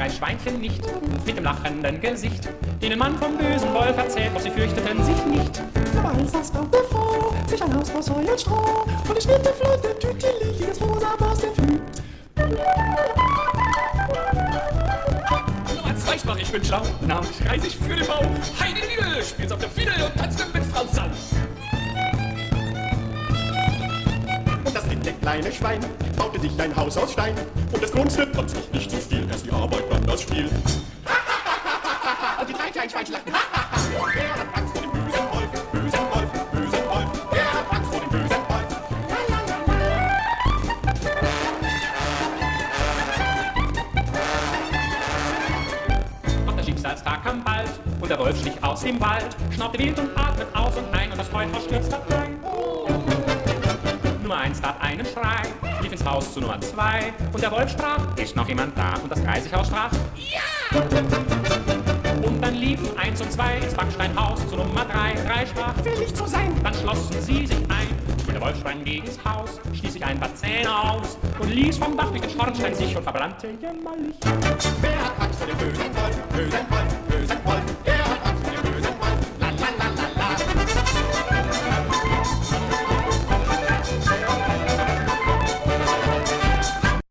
drei Schweinchen nicht mit dem lachenden Gesicht, denen man vom bösen Wolf erzählt, doch sie fürchteten sich nicht. Nummer eins, das baute Frau, sich ein Haus aus Heu und Stroh. Und es schnitt der Flotte Tüteli, das rosa Borstenflü. Nummer zwei sprach ich bin schlau, namentlich reis ich für den Bau. Heidi Liedel spielt's auf der Fiedel und tanzt mit Frau Sau. Und das dicke kleine Schwein baute sich ein Haus aus Stein. Und es grunzte, fand sich nicht zu das Spiel. Und die drei kleinen Schweinchen lachten. Wer hat Angst vor dem bösen Wolf? Bösen Wolf, bösen Wolf. Wer hat Angst vor dem bösen Wolf? Doch der Schicksalstag kam bald und der Wolf schlich aus dem Wald, schnaubte wild und atmet aus und ein und das Heuhaus stürzte ein. Nummer eins tat einen Schrei, ins Haus zu Nummer zwei und der Wolf sprach, ist noch jemand da? Und das Geisighaus sprach, ja! Und dann liefen eins und zwei ins Backsteinhaus zu Nummer drei. Drei sprach, will ich so sein. Dann schlossen sie sich ein. Und der Wolf sprang das Haus, stieß sich ein paar Zähne aus und ließ vom Dach durch den Schornstein sich und verbrannte jämmerlich. Wer hat Angst vor dem? Bösen Wolf, bösen Wolf.